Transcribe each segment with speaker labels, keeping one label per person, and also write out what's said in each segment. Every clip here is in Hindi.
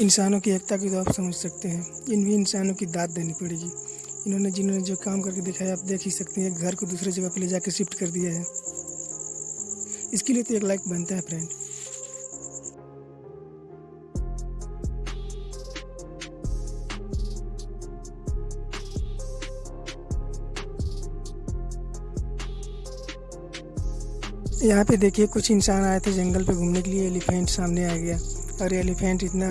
Speaker 1: इंसानों की एकता की तो आप समझ सकते हैं। इन भी इंसानों की दाद देनी पड़ेगी। इन्होंने जिन्होंने जो काम करके दिखाया, आप देख ही सकते हैं घर को दूसरे जगह पर ले जाकर शिफ्ट कर दिया है। इसके लिए तो एक लाइक बनता है फ्रेंड यहाँ पे देखिए, कुछ इंसान आए थे जंगल पे घूमने के लिए, एलिफेंट सामने आ गया। और एलिफेंट इतना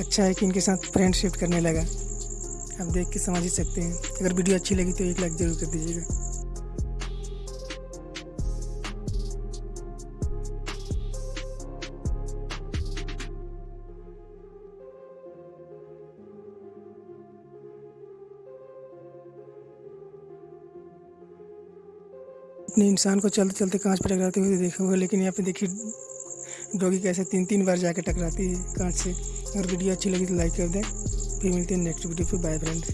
Speaker 1: अच्छा है कि इनके साथ फ्रेंडशिप करने लगा। आप देख के समझ ही सकते हैं। अगर वीडियो अच्छी लगी तो एक लाइक ज़रूर कर दीजिएगा। अपने इंसान को चलते चलते कांच पर टकराते हुए देखा हुआ लेकिन यहाँ पे देखिए, डॉगी कैसे तीन तीन बार जाकर टकराती है कांच से। अगर वीडियो अच्छी लगी तो लाइक कर दें। फिर मिलते हैं नेक्स्ट वीडियो फिर बाय फ्रेंड